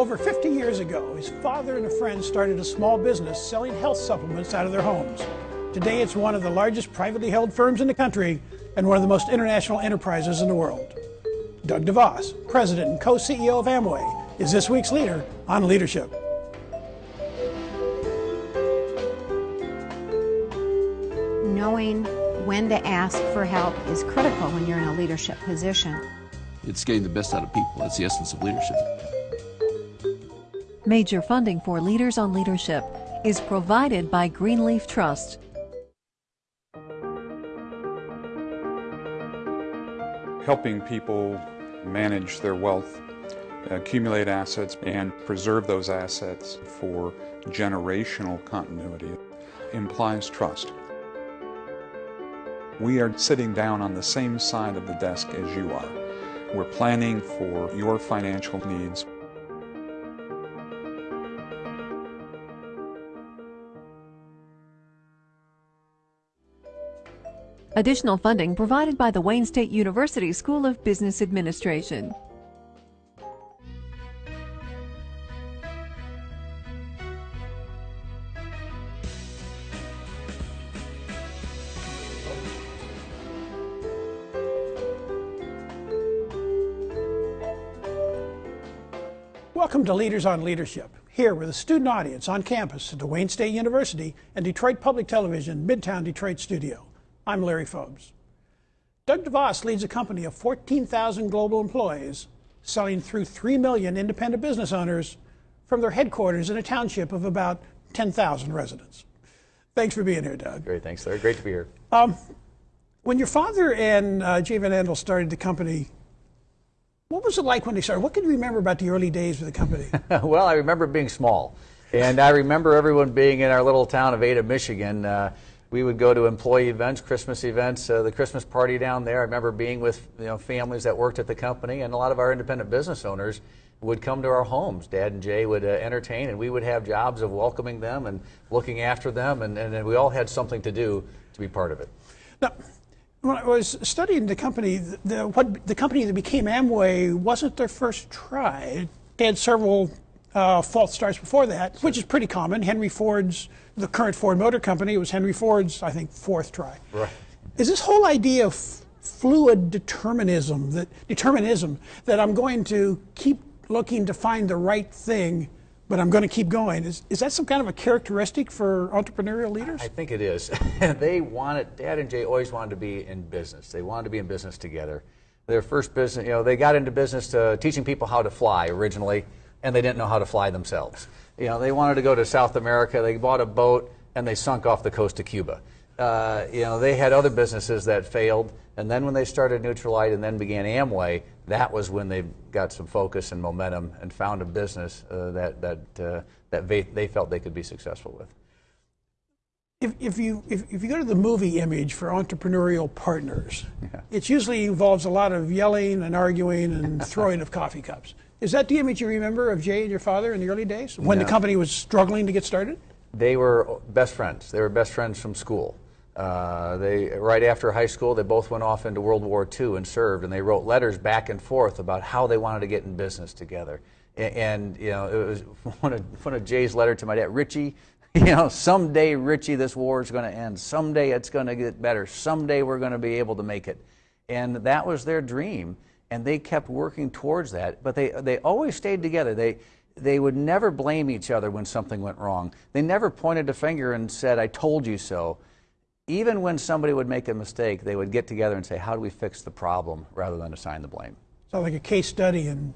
Over 50 years ago, his father and a friend started a small business selling health supplements out of their homes. Today, it's one of the largest privately held firms in the country and one of the most international enterprises in the world. Doug DeVos, president and co CEO of Amway, is this week's leader on leadership. Knowing when to ask for help is critical when you're in a leadership position. It's getting the best out of people. That's the essence of leadership. Major funding for Leaders on Leadership is provided by Greenleaf Trust. Helping people manage their wealth, accumulate assets, and preserve those assets for generational continuity implies trust. We are sitting down on the same side of the desk as you are. We're planning for your financial needs. Additional funding provided by the Wayne State University School of Business Administration. Welcome to Leaders on Leadership, here with a student audience on campus at the Wayne State University and Detroit Public Television Midtown Detroit studio. I'm Larry Phobes. Doug DeVos leads a company of 14,000 global employees, selling through 3 million independent business owners from their headquarters in a township of about 10,000 residents. Thanks for being here, Doug. Great, thanks, Larry. Great to be here. Um, when your father and uh, Jay Van Andel started the company, what was it like when they started? What can you remember about the early days of the company? well, I remember being small. And I remember everyone being in our little town of Ada, Michigan. Uh, we would go to employee events, Christmas events, uh, the Christmas party down there. I remember being with you know, families that worked at the company, and a lot of our independent business owners would come to our homes. Dad and Jay would uh, entertain, and we would have jobs of welcoming them and looking after them, and, and, and we all had something to do to be part of it. Now, when I was studying the company, the, what, the company that became Amway wasn't their first try. They had several uh, false starts before that, which is pretty common. Henry Ford's, the current Ford Motor Company, it was Henry Ford's, I think, fourth try. Right. Is this whole idea of fluid determinism that determinism that I'm going to keep looking to find the right thing, but I'm going to keep going? Is is that some kind of a characteristic for entrepreneurial leaders? I think it is. they wanted, Dad and Jay always wanted to be in business. They wanted to be in business together. Their first business, you know, they got into business to teaching people how to fly originally, and they didn't know how to fly themselves. You know, they wanted to go to South America. They bought a boat and they sunk off the coast of Cuba. Uh, you know, they had other businesses that failed, and then when they started Nutrilite and then began Amway, that was when they got some focus and momentum and found a business uh, that that uh, that they, they felt they could be successful with. If, if you if, if you go to the movie image for entrepreneurial partners, Yeah. it usually involves a lot of yelling and arguing and throwing of coffee cups. Is that the image you remember of Jay and your father in the early days when the company was struggling to get started? They were best friends. They were best friends from school. Uh, they right after high school, they both went off into World War II and served, and they wrote letters back and forth about how they wanted to get in business together. A- And, you know, it was one of one of Jay's letter to my dad, Richie. You know, someday, Richie, this war is going to end. Someday it's going to get better. Someday we're going to be able to make it. And that was their dream, and they kept working towards that. But they they always stayed together. They they would never blame each other when something went wrong. They never pointed a finger and said, "I told you so." Even when somebody would make a mistake, they would get together and say, "How do we fix the problem?" rather than assign the blame. So, like a case study in,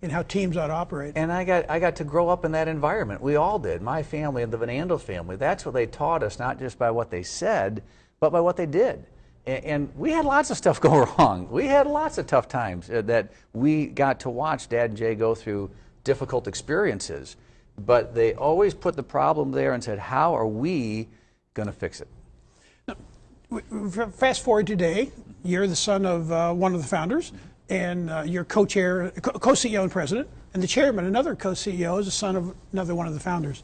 in how teams ought to operate. And I got I got to grow up in that environment. We all did. My family and the Van Andel family. That's what they taught us, not just by what they said, but by what they did. And, and we had lots of stuff go wrong. We had lots of tough times uh, that we got to watch Dad and Jay go through difficult experiences. But they always put the problem there and said, "How are we going to fix it?" F- Fast forward today, you're the son of uh, one of the founders, and uh, you're co-chair, co- co-CEO and president, and the chairman, another co-CEO, is the son of another one of the founders.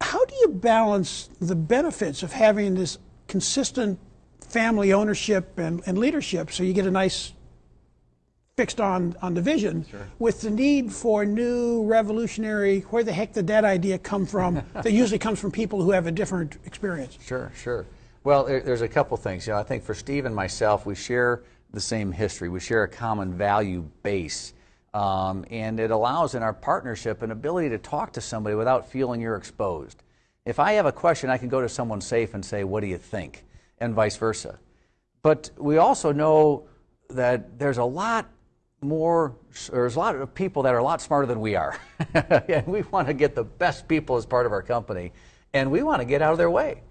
How do you balance the benefits of having this consistent family ownership and, and leadership so you get a nice fixed on, on the vision with the need for new revolutionary, where the heck did that idea come from? that usually comes from people who have a different experience. Sure, sure. Well, there, there's a couple things. You know, I think for Steve and myself, we share the same history. We share a common value base. Um, and it allows in our partnership an ability to talk to somebody without feeling you're exposed. If I have a question, I can go to someone safe and say, What do you think? And vice versa. But we also know that there's a lot more, there's a lot of people that are a lot smarter than we are. and we want to get the best people as part of our company, and we want to get out of their way.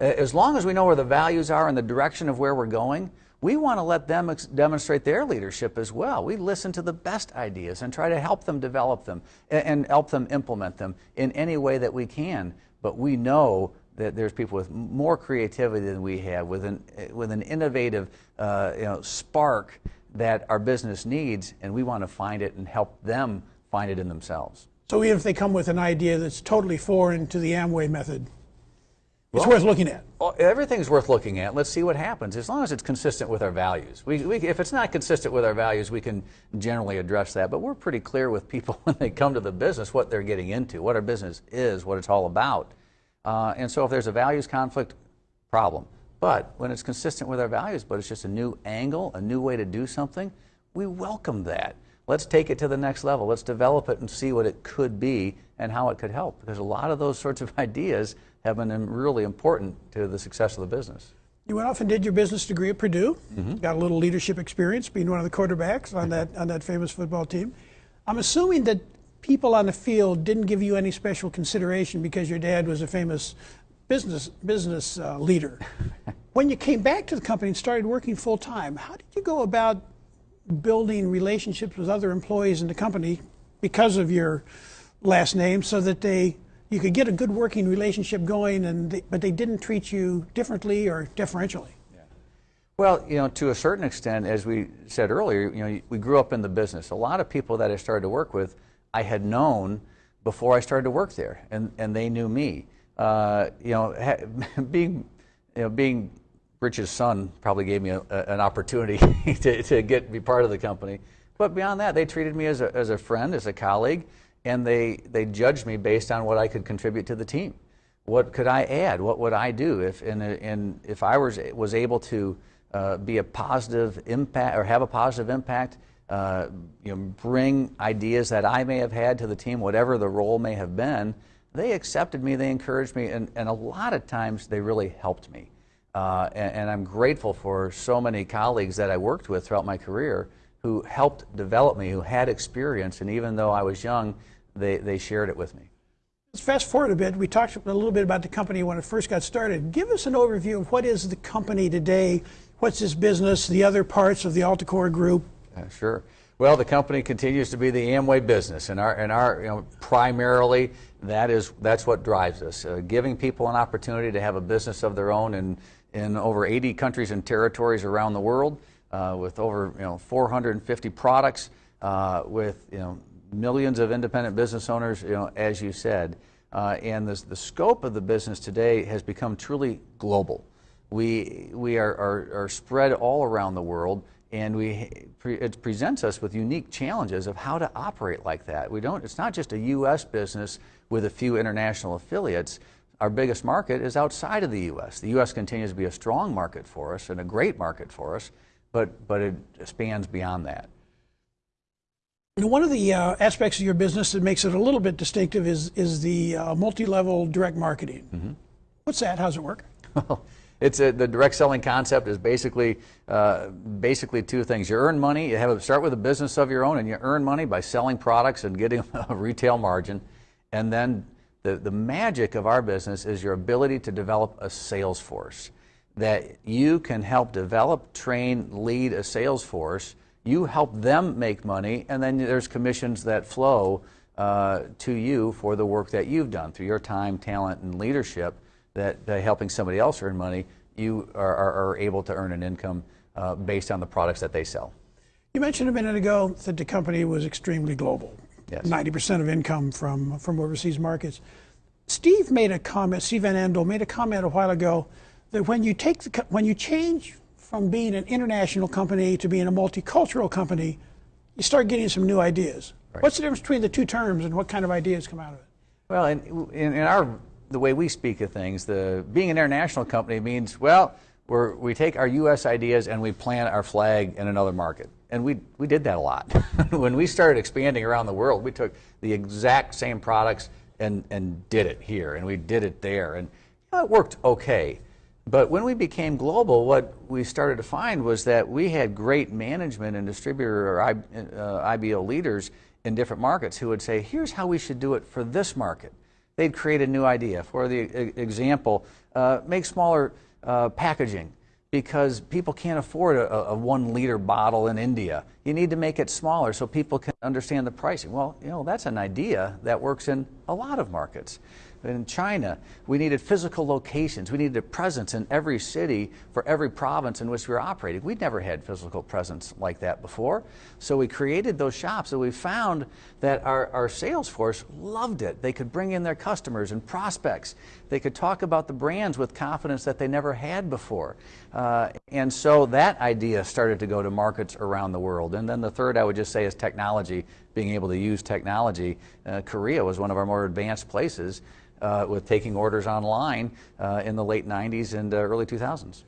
As long as we know where the values are and the direction of where we're going, we want to let them demonstrate their leadership as well. We listen to the best ideas and try to help them develop them and help them implement them in any way that we can. But we know that there's people with more creativity than we have, with an, with an innovative uh, you know, spark that our business needs, and we want to find it and help them find it in themselves. So even if they come with an idea that's totally foreign to the Amway method, it's Well- worth looking at. Well, everything's worth looking at. Let's see what happens, as long as it's consistent with our values. We, we, if it's not consistent with our values, we can generally address that. But we're pretty clear with people when they come to the business what they're getting into, what our business is, what it's all about. Uh, and so if there's a values conflict, problem. But when it's consistent with our values, but it's just a new angle, a new way to do something, we welcome that. Let's take it to the next level. Let's develop it and see what it could be and how it could help. Because a lot of those sorts of ideas have been really important to the success of the business. You went off and did your business degree at Purdue. Mm-hmm. Got a little leadership experience, being one of the quarterbacks on that on that famous football team. I'm assuming that people on the field didn't give you any special consideration because your dad was a famous business business uh, leader. when you came back to the company and started working full time, how did you go about building relationships with other employees in the company because of your last name, so that they you could get a good working relationship going, and they, but they didn't treat you differently or differentially. Well, you know, to a certain extent, as we said earlier, you know, we grew up in the business. A lot of people that I started to work with, I had known before I started to work there, and, and they knew me. Uh, you know, ha- being, you know, being Rich's son probably gave me a, a, an opportunity to, to get be part of the company. But beyond that, they treated me as a, as a friend, as a colleague, and they, they judged me based on what I could contribute to the team. What could I add? What would I do if and, and if I was was able to uh, be a positive impact or have a positive impact? Uh, you know, bring ideas that I may have had to the team, whatever the role may have been. They accepted me, they encouraged me, and, and a lot of times they really helped me. Uh, and, and I'm grateful for so many colleagues that I worked with throughout my career who helped develop me, who had experience, and even though I was young, they, they shared it with me. Let's fast forward a bit. We talked a little bit about the company when it first got started. Give us an overview of what is the company today, what's its business, the other parts of the Alticor Group. Uh, sure. Well, the company continues to be the Amway business, and our and our you know, primarily that is that's what drives us. Uh, giving people an opportunity to have a business of their own in in over 80 countries and territories around the world, uh, with over you know 450 products, uh, with you know millions of independent business owners. You know, as you said, uh, and the the scope of the business today has become truly global. We we are are, are spread all around the world and we it presents us with unique challenges of how to operate like that. We don't. It's not just a U.S. business with a few international affiliates. Our biggest market is outside of the U.S. The U.S. continues to be a strong market for us and a great market for us, but but it spans beyond that. And one of the uh, aspects of your business that makes it a little bit distinctive is is the uh, multi-level direct marketing. What's that? How's it work? It's a, the direct selling concept is basically uh, basically two things. You earn money. You have a, start with a business of your own, and you earn money by selling products and getting a retail margin. And then the the magic of our business is your ability to develop a sales force that you can help develop, train, lead a sales force. You help them make money, and then there's commissions that flow uh, to you for the work that you've done through your time, talent, and leadership that by helping somebody else earn money, you are, are, are able to earn an income uh, based on the products that they sell. You mentioned a minute ago that the company was extremely global. Yes. 90% of income from, from overseas markets. Steve made a comment, Steve Van Andel made a comment a while ago that when you take the, when you change from being an international company to being a multicultural company, you start getting some new ideas. What's the difference between the two terms and what kind of ideas come out of it? Well, in, in, in our the way we speak of things, the being an international company means well, we're, we take our U.S. ideas and we plant our flag in another market, and we we did that a lot. when we started expanding around the world, we took the exact same products and and did it here, and we did it there, and you know, it worked okay. But when we became global, what we started to find was that we had great management and distributor or I, uh, IBO leaders in different markets who would say, here's how we should do it for this market. They'd create a new idea. For the example, uh, make smaller uh, packaging because people can't afford a, a, one liter bottle in India. You need to make it smaller so people can understand the pricing. Well, you know, that's an idea that works in a lot of markets in China, we needed physical locations. We needed a presence in every city for every province in which we were operating. We'd never had physical presence like that before. So we created those shops and we found that our, our sales force loved it. They could bring in their customers and prospects. They could talk about the brands with confidence that they never had before. Uh, and so that idea started to go to markets around the world. And then the third I would just say is technology, being able to use technology. Uh, Korea was one of our more advanced places uh, with taking orders online uh, in the late 90s and uh, early 2000s.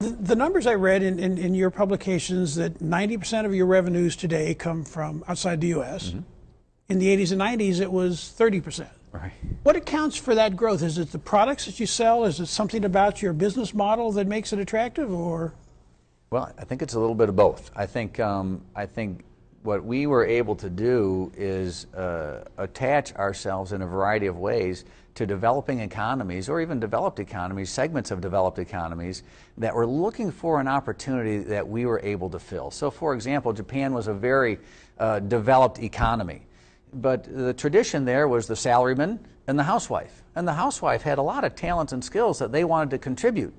The, the numbers I read in, in, in, your publications that 90% of your revenues today come from outside the U.S. Mm-hmm. In the 80s and 90s, it was 30%. Right. What accounts for that growth? Is it the products that you sell? Is it something about your business model that makes it attractive, or? Well, I think it's a little bit of both. I think um, I think what we were able to do is uh, attach ourselves in a variety of ways to developing economies or even developed economies, segments of developed economies that were looking for an opportunity that we were able to fill. So, for example, Japan was a very uh, developed economy, but the tradition there was the salaryman and the housewife. And the housewife had a lot of talents and skills that they wanted to contribute.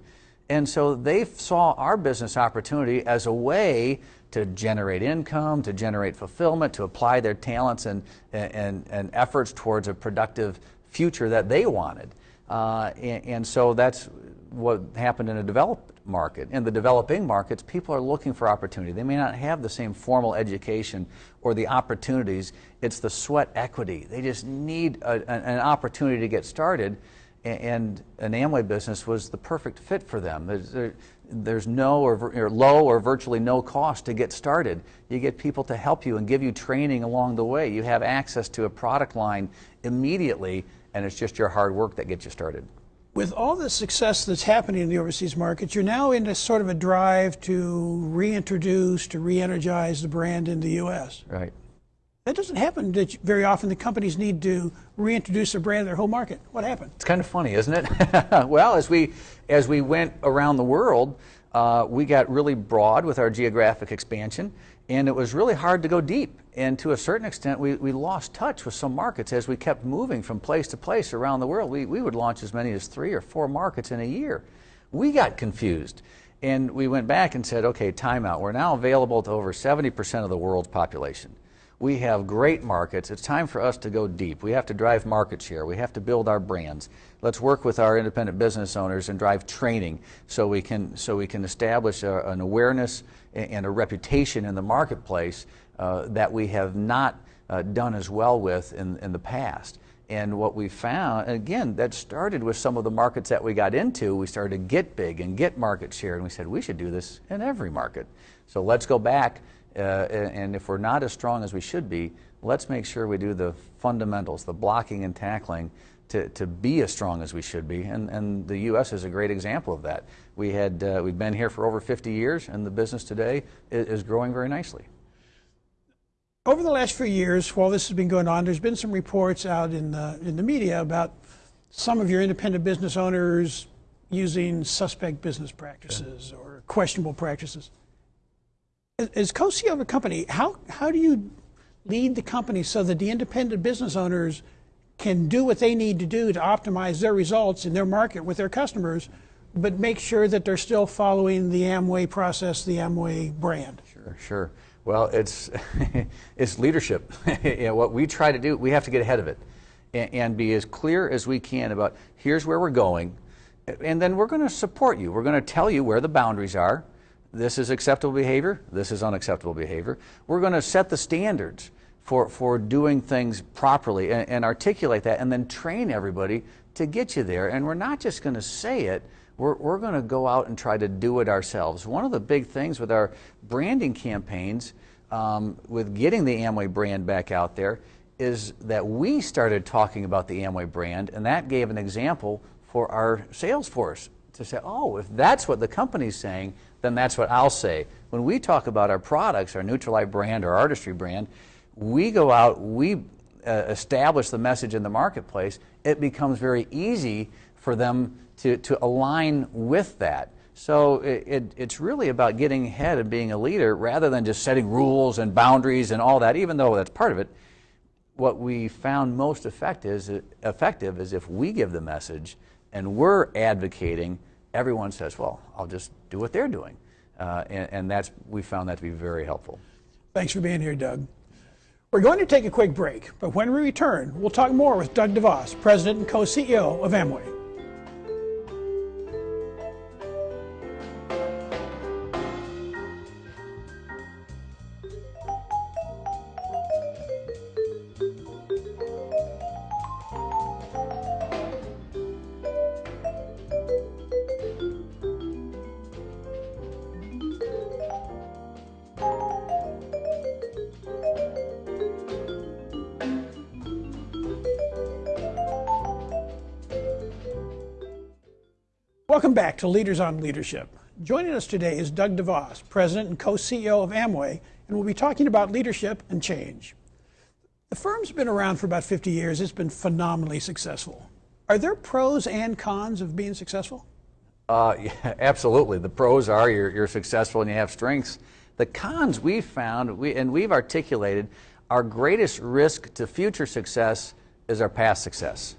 And so they saw our business opportunity as a way to generate income, to generate fulfillment, to apply their talents and, and, and efforts towards a productive future that they wanted. Uh, and, and, so that's what happened in a developed market. In the developing markets, people are looking for opportunity. They may not have the same formal education or the opportunities. It's the sweat equity. They just need a, an opportunity to get started and an Amway business was the perfect fit for them. There's, there's no or, or, low or virtually no cost to get started. You get people to help you and give you training along the way. You have access to a product line immediately, and it's just your hard work that gets you started. With all the success that's happening in the overseas markets, you're now into sort of a drive to reintroduce, to re energize the brand in the U.S. Right. That doesn't happen very often. The companies need to reintroduce their brand to their home market. What happened? It's kind of funny, isn't it? well, as we as we went around the world, uh, we got really broad with our geographic expansion, and it was really hard to go deep. And to a certain extent, we, we lost touch with some markets as we kept moving from place to place around the world. We, we would launch as many as three or four markets in a year. We got confused. And we went back and said, okay, timeout. We're now available to over 70% of the world's population. We have great markets. It's time for us to go deep. We have to drive market share. We have to build our brands. Let's work with our independent business owners and drive training so we can, so we can establish a, an awareness and a reputation in the marketplace uh, that we have not uh, done as well with in, in the past. And what we found, again, that started with some of the markets that we got into. We started to get big and get market share, and we said we should do this in every market. So let's go back uh, and if we're not as strong as we should be, let's make sure we do the fundamentals, the blocking and tackling to, to be as strong as we should be. And, and the U.S. is a great example of that. We had, uh, we've been here for over 50 years, and the business today is, is growing very nicely. Over the last few years, while this has been going on, there's been some reports out in the, in the media about some of your independent business owners using suspect business practices or questionable practices. As co-CEO of a company, how, how do you lead the company so that the independent business owners can do what they need to do to optimize their results in their market with their customers, but make sure that they're still following the Amway process, the Amway brand? Sure, sure. Well, it's it's leadership. you know, what we try to do, we have to get ahead of it and, and be as clear as we can about here's where we're going, and then we're going to support you. We're going to tell you where the boundaries are this is acceptable behavior, this is unacceptable behavior. We're going to set the standards for, for doing things properly and, and articulate that and then train everybody to get you there. And we're not just going to say it, we're, we're going to go out and try to do it ourselves. One of the big things with our branding campaigns, um, with getting the Amway brand back out there, is that we started talking about the Amway brand, and that gave an example for our sales force to say, oh, if that's what the company's saying, then that's what I'll say. When we talk about our products, our Nutrilite brand, our Artistry brand, we go out, we uh, establish the message in the marketplace, it becomes very easy for them to, to align with that. So it, it, it's really about getting ahead and being a leader rather than just setting rules and boundaries and all that, even though that's part of it. What we found most effective is, effective is if we give the message and we're advocating, everyone says, well, I'll just do what they're doing. Uh, and, and that's, we found that to be very helpful. Thanks for being here, Doug. We're going to take a quick break, but when we return, we'll talk more with Doug DeVos, President and co-CEO of Amway. To Leaders on Leadership. Joining us today is Doug DeVos, President and co-CEO of Amway, and we'll be talking about leadership and change. The firm's been around for about 50 years. It's been phenomenally successful. Are there pros and cons of being successful? Uh, yeah, absolutely. The pros are you're, you're successful and you have strengths. The cons we've found, we, and we've articulated, our greatest risk to future success is our past success.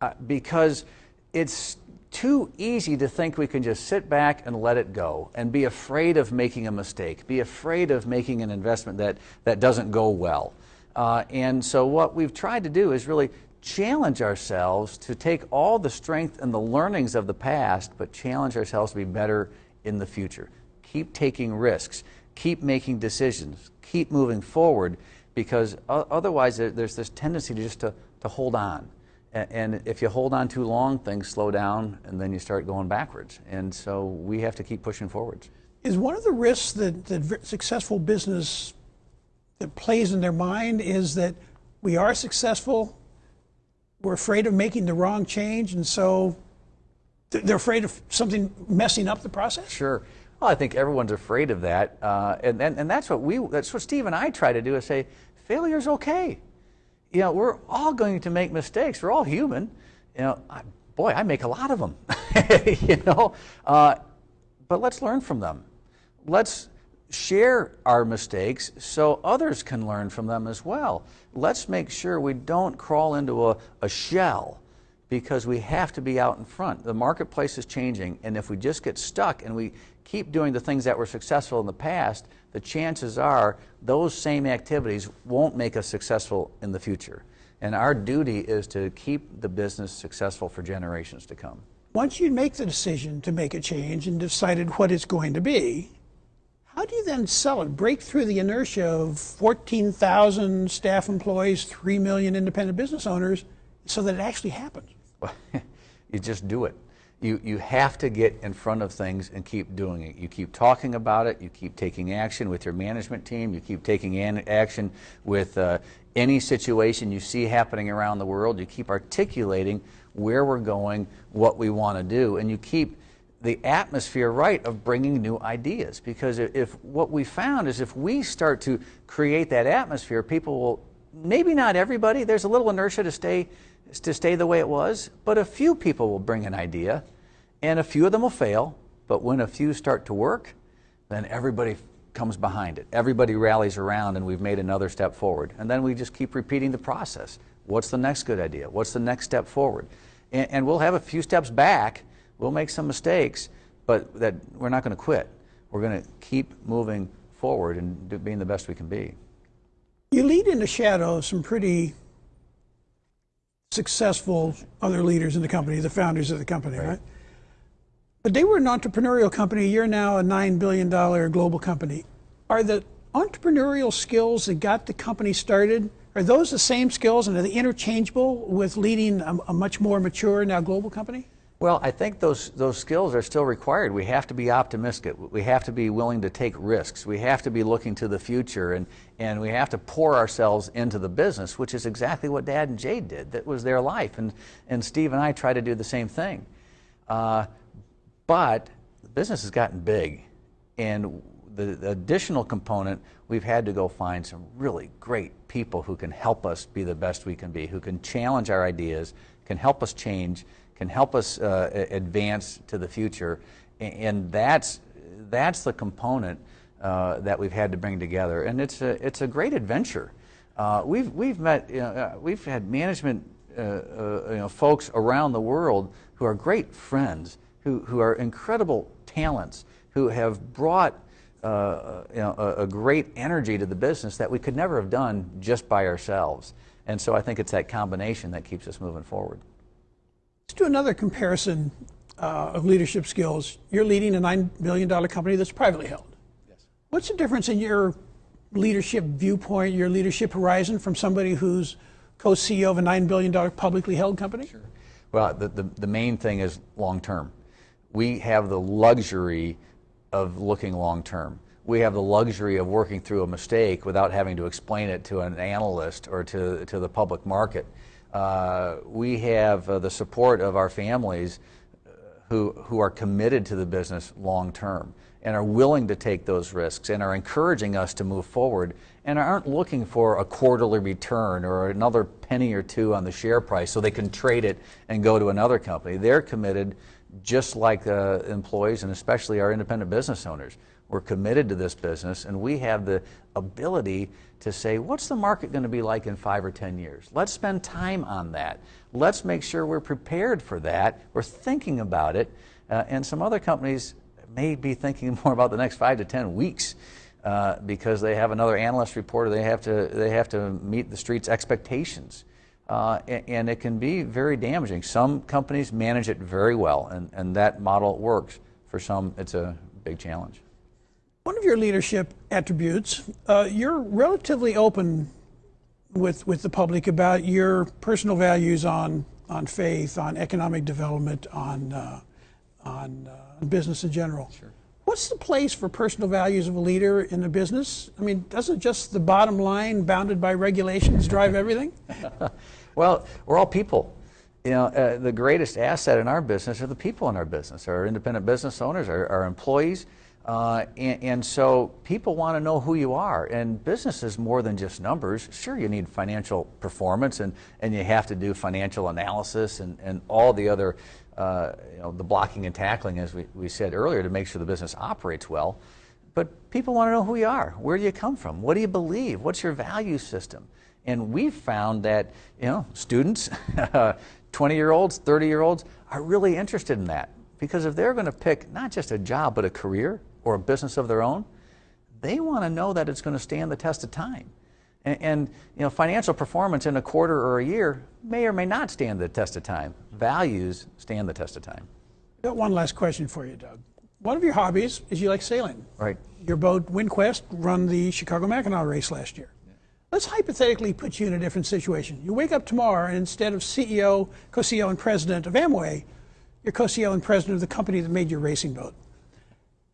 Uh, because it's too easy to think we can just sit back and let it go and be afraid of making a mistake, be afraid of making an investment that, that doesn't go well. Uh, and so, what we've tried to do is really challenge ourselves to take all the strength and the learnings of the past, but challenge ourselves to be better in the future. Keep taking risks, keep making decisions, keep moving forward, because otherwise, there's this tendency to just to, to hold on. And if you hold on too long, things slow down and then you start going backwards. And so we have to keep pushing forwards. Is one of the risks that, that successful business that plays in their mind is that we are successful, we're afraid of making the wrong change, and so they're afraid of something messing up the process? Sure. Well, I think everyone's afraid of that. Uh, and, and, and that's what we, that's what Steve and I try to do is say, failure's okay you know, we're all going to make mistakes. We're all human. You know, I, boy, I make a lot of them. you know, uh, but let's learn from them. Let's share our mistakes so others can learn from them as well. Let's make sure we don't crawl into a, a shell because we have to be out in front. The marketplace is changing, and if we just get stuck and we keep doing the things that were successful in the past, the chances are those same activities won't make us successful in the future. And our duty is to keep the business successful for generations to come. Once you make the decision to make a change and decided what it's going to be, how do you then sell it? Break through the inertia of 14,000 staff employees, 3 million independent business owners, so that it actually happens? Well, you just do it you, you have to get in front of things and keep doing it. You keep talking about it, you keep taking action with your management team, you keep taking action with uh, any situation you see happening around the world, you keep articulating where we're going, what we want to do, and you keep the atmosphere right of bringing new ideas. Because if what we found is if we start to create that atmosphere, people will, maybe not everybody, there's a little inertia to stay to stay the way it was, but a few people will bring an idea, and a few of them will fail. But when a few start to work, then everybody comes behind it. Everybody rallies around, and we've made another step forward. And then we just keep repeating the process. What's the next good idea? What's the next step forward? And, and we'll have a few steps back. We'll make some mistakes, but that we're not going to quit. We're going to keep moving forward and do, being the best we can be. You lead in the shadow of some pretty successful other leaders in the company, the founders of the company, right? right? But they were an entrepreneurial company. You're now a $9 billion global company. Are the entrepreneurial skills that got the company started, are those the same skills and are they interchangeable with leading a, a much more mature, now global company? Well, I think those, those skills are still required. We have to be optimistic. We have to be willing to take risks. We have to be looking to the future and, and we have to pour ourselves into the business, which is exactly what Dad and Jay did. That was their life. And, and Steve and I try to do the same thing. Uh, but the business has gotten big, and the, the additional component, we've had to go find some really great people who can help us be the best we can be, who can challenge our ideas, can help us change, can help us uh, advance to the future. And that's, that's the component uh, that we've had to bring together. And it's a, it's a great adventure. Uh, we've, we've met, you know, uh, we've had management uh, uh, you know, folks around the world who are great friends who, who are incredible talents, who have brought uh, you know, a, a, great energy to the business that we could never have done just by ourselves. And so I think it's that combination that keeps us moving forward. Let's do another comparison uh, of leadership skills. You're leading a $9 billion company that's privately held. Yes. What's the difference in your leadership viewpoint, your leadership horizon from somebody who's co-CEO of a $9 billion publicly held company? Sure. Well, the, the, the main thing is long term we have the luxury of looking long term. We have the luxury of working through a mistake without having to explain it to an analyst or to, to the public market. Uh, we have uh, the support of our families uh, who, who are committed to the business long term and are willing to take those risks and are encouraging us to move forward and aren't looking for a quarterly return or another penny or two on the share price so they can trade it and go to another company. They're committed just like uh, employees and especially our independent business owners. We're committed to this business and we have the ability to say, what's the market going to be like in five or 10 years? Let's spend time on that. Let's make sure we're prepared for that. We're thinking about it. Uh, and some other companies may be thinking more about the next five to 10 weeks. Uh, because they have another analyst report or they have to, they have to meet the street's expectations uh, and, it can be very damaging. Some companies manage it very well, and, and that model works. For some, it's a big challenge. One of your leadership attributes, uh, you're relatively open with, with the public about your personal values on, on faith, on economic development, on, uh, on uh, business in general. Sure. What's the place for personal values of a leader in a business? I mean, doesn't just the bottom line, bounded by regulations, drive everything? well, we're all people. You know, uh, the greatest asset in our business are the people in our business, our independent business owners, our, our employees. Uh, and, and, so people want to know who you are. And business is more than just numbers. Sure, you need financial performance and, and you have to do financial analysis and, and all the other uh, you know, the blocking and tackling, as we, we said earlier, to make sure the business operates well. But people want to know who you are. Where do you come from? What do you believe? What's your value system? And we've found that you know students, 20 year olds, 30 year olds, are really interested in that because if they're going to pick not just a job but a career or a business of their own, they want to know that it's going to stand the test of time. And, and, you know, financial performance in a quarter or a year may or may not stand the test of time. Values stand the test of time. Got one last question for you, Doug. One of your hobbies is you like sailing. Right. Your boat, Windquest, run the Chicago Mackinac race last year. Let's hypothetically put you in a different situation. You wake up tomorrow, and instead of CEO, co-CEO, and president of Amway, you're co-CEO and president of the company that made your racing boat.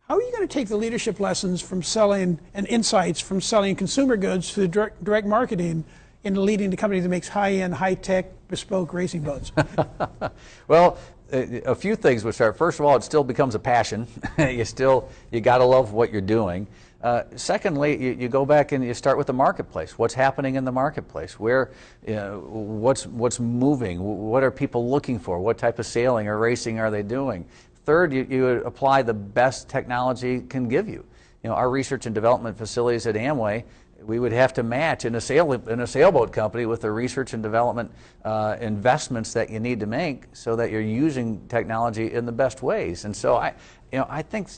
How are you going to take the leadership lessons from selling and insights from selling consumer goods to direct, direct marketing into leading the company that makes high-end, high-tech, bespoke racing boats? well, a few things would start. First of all, it still becomes a passion. you still you got to love what you're doing. Uh, secondly, you, you, go back and you start with the marketplace. What's happening in the marketplace? Where, you know, what's what's moving? What are people looking for? What type of sailing or racing are they doing? Third, you, you apply the best technology can give you. You know, our research and development facilities at Amway, we would have to match in a, sail, in a sailboat company with the research and development uh, investments that you need to make so that you're using technology in the best ways. And so I, you know, I think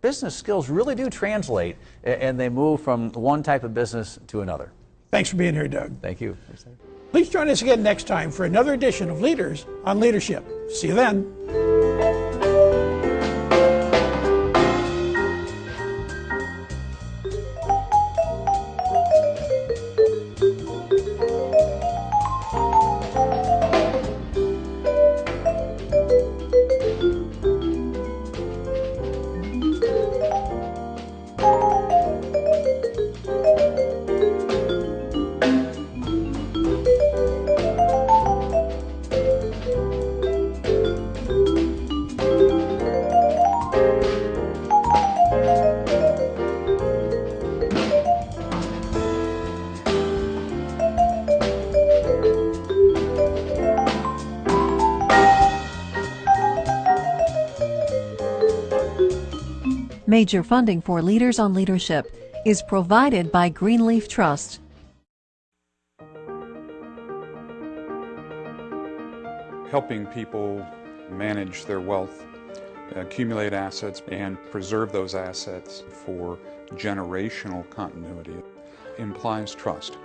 business skills really do translate and they move from one type of business to another. Thanks for being here, Doug. Thank you. Please join us again next time for another edition of Leaders on Leadership. See you then. Major funding for Leaders on Leadership is provided by Greenleaf Trust. Helping people manage their wealth, accumulate assets, and preserve those assets for generational continuity implies trust.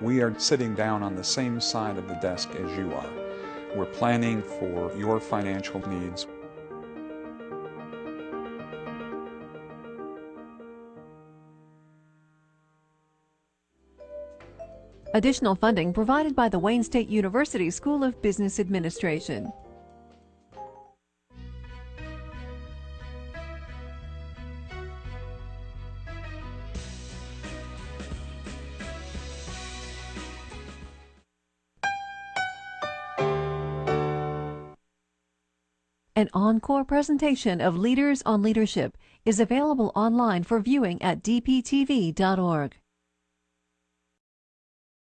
We are sitting down on the same side of the desk as you are. We're planning for your financial needs. Additional funding provided by the Wayne State University School of Business Administration. An encore presentation of Leaders on Leadership is available online for viewing at dptv.org.